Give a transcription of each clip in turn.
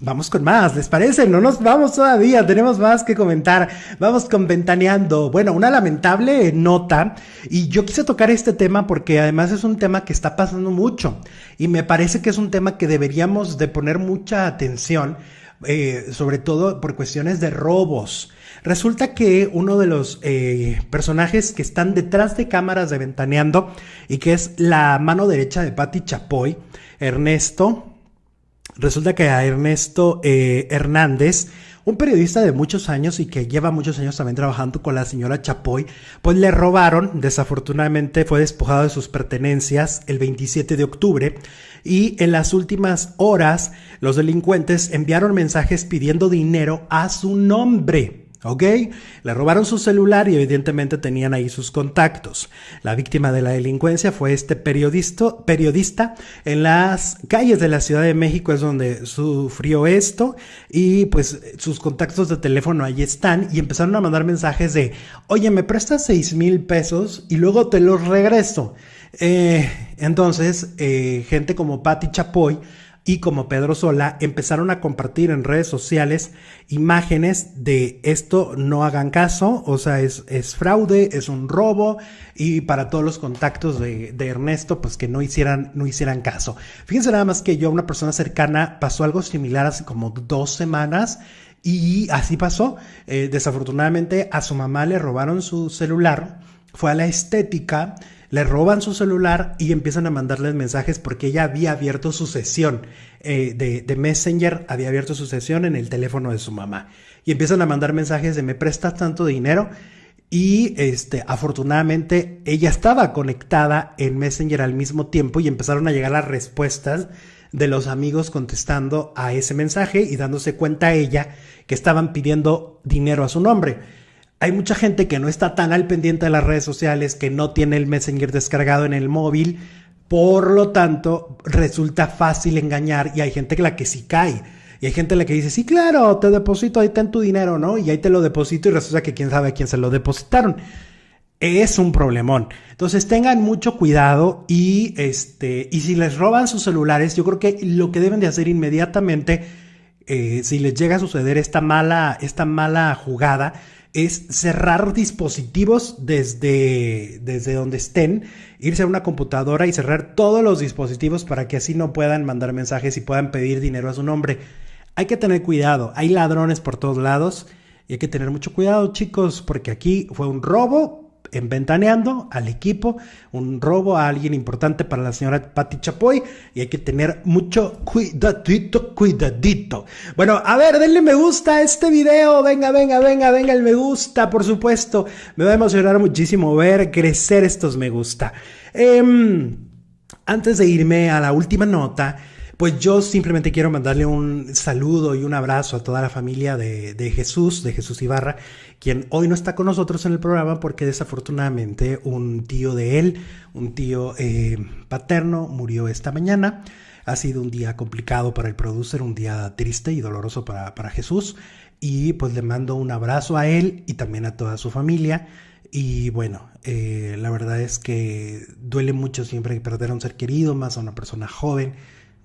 Vamos con más, ¿les parece? No nos vamos todavía, tenemos más que comentar. Vamos con Ventaneando. Bueno, una lamentable nota y yo quise tocar este tema porque además es un tema que está pasando mucho y me parece que es un tema que deberíamos de poner mucha atención, eh, sobre todo por cuestiones de robos. Resulta que uno de los eh, personajes que están detrás de cámaras de Ventaneando y que es la mano derecha de Patti Chapoy, Ernesto, Resulta que a Ernesto eh, Hernández, un periodista de muchos años y que lleva muchos años también trabajando con la señora Chapoy, pues le robaron, desafortunadamente fue despojado de sus pertenencias el 27 de octubre y en las últimas horas los delincuentes enviaron mensajes pidiendo dinero a su nombre. ¿Ok? Le robaron su celular y evidentemente tenían ahí sus contactos. La víctima de la delincuencia fue este periodista, en las calles de la Ciudad de México es donde sufrió esto y pues sus contactos de teléfono ahí están y empezaron a mandar mensajes de, oye, me prestas seis mil pesos y luego te los regreso. Eh, entonces, eh, gente como Patti Chapoy, y como Pedro Sola empezaron a compartir en redes sociales imágenes de esto no hagan caso, o sea, es, es fraude, es un robo y para todos los contactos de, Ernesto, pues que no hicieran, no hicieran caso. Fíjense nada más que yo, una persona cercana, pasó algo similar hace como dos semanas y así pasó. Eh, desafortunadamente a su mamá le robaron su celular, fue a la estética le roban su celular y empiezan a mandarles mensajes porque ella había abierto su sesión eh, de, Messenger, había abierto su sesión en el teléfono de su mamá. Y empiezan a mandar mensajes de me prestas tanto dinero. Y este, afortunadamente ella estaba conectada en Messenger al mismo tiempo y empezaron a llegar las respuestas de los amigos contestando a ese mensaje y dándose cuenta ella que estaban pidiendo dinero a su nombre. Hay mucha gente que no está tan al pendiente de las redes sociales, que no tiene el Messenger descargado en el móvil, por lo tanto resulta fácil engañar y hay gente que la que sí cae. Y hay gente la que dice, sí, claro, te deposito, ahí está tu dinero, ¿no? Y ahí te lo deposito y resulta que quién sabe a quién se lo depositaron. Es un problemón. Entonces tengan mucho cuidado y, este, y si les roban sus celulares, yo creo que lo que deben de hacer inmediatamente, eh, si les llega a suceder esta mala, esta mala jugada, es cerrar dispositivos desde, desde donde estén, irse a una computadora y cerrar todos los dispositivos para que así no puedan mandar mensajes y puedan pedir dinero a su nombre. Hay que tener cuidado, hay ladrones por todos lados y hay que tener mucho cuidado chicos porque aquí fue un robo en Ventaneando al equipo, un robo a alguien importante para la señora Patti Chapoy y hay que tener mucho cuidadito, cuidadito. Bueno, a ver, denle me gusta a este video, venga, venga, venga, venga el me gusta, por supuesto. Me va a emocionar muchísimo ver crecer estos me gusta. Em, antes de irme a la última nota, pues yo simplemente quiero mandarle un saludo y un abrazo a toda la familia de, Jesús, de Jesús Ibarra, quien hoy no está con nosotros en el programa porque desafortunadamente un tío de él, un tío eh, paterno, murió esta mañana. Ha sido un día complicado para el producer, un día triste y doloroso para, Jesús. Y pues le mando un abrazo a él y también a toda su familia. Y bueno, eh, la verdad es que duele mucho siempre perder a un ser querido, más a una persona joven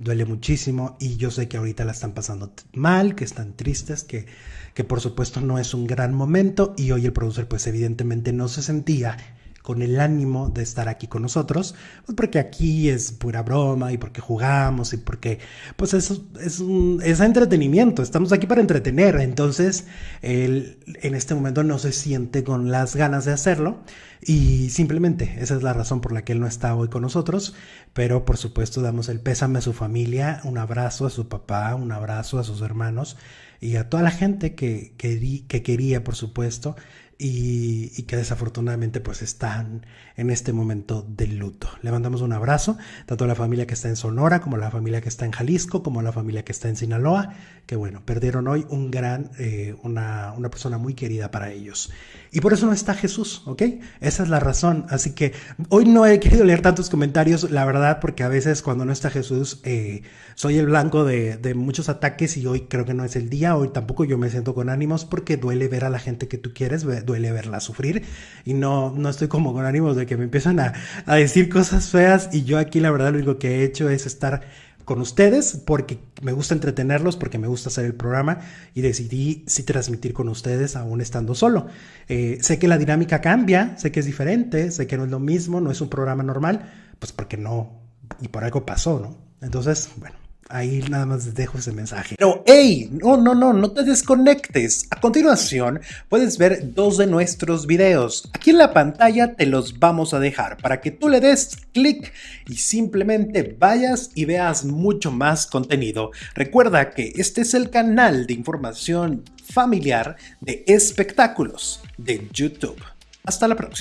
duele muchísimo y yo sé que ahorita la están pasando mal, que están tristes, que, que por supuesto no es un gran momento y hoy el productor pues evidentemente no se sentía con el ánimo de estar aquí con nosotros, pues porque aquí es pura broma y porque jugamos y porque pues eso es, un, es entretenimiento, estamos aquí para entretener, entonces él en este momento no se siente con las ganas de hacerlo y simplemente esa es la razón por la que él no está hoy con nosotros, pero por supuesto damos el pésame a su familia, un abrazo a su papá, un abrazo a sus hermanos y a toda la gente que, que, que quería, por supuesto, y, que desafortunadamente pues están en este momento de luto. Le mandamos un abrazo, tanto a la familia que está en Sonora, como a la familia que está en Jalisco, como a la familia que está en Sinaloa, que bueno, perdieron hoy un gran, eh, una, una persona muy querida para ellos. Y por eso no está Jesús, ¿ok? Esa es la razón. Así que hoy no he querido leer tantos comentarios, la verdad, porque a veces cuando no está Jesús eh, soy el blanco de, de, muchos ataques y hoy creo que no es el día. Hoy tampoco yo me siento con ánimos porque duele ver a la gente que tú quieres, duele verla sufrir y no, no estoy como con ánimos de que me empiezan a, a decir cosas feas y yo aquí la verdad lo único que he hecho es estar con ustedes porque me gusta entretenerlos, porque me gusta hacer el programa y decidí sí transmitir con ustedes aún estando solo. Eh, sé que la dinámica cambia, sé que es diferente, sé que no es lo mismo, no es un programa normal, pues porque no, y por algo pasó, ¿no? Entonces, bueno. Ahí nada más dejo ese mensaje. Pero, hey, no, no, no, no te desconectes. A continuación, puedes ver dos de nuestros videos. Aquí en la pantalla te los vamos a dejar para que tú le des clic y simplemente vayas y veas mucho más contenido. Recuerda que este es el canal de información familiar de espectáculos de YouTube. Hasta la próxima.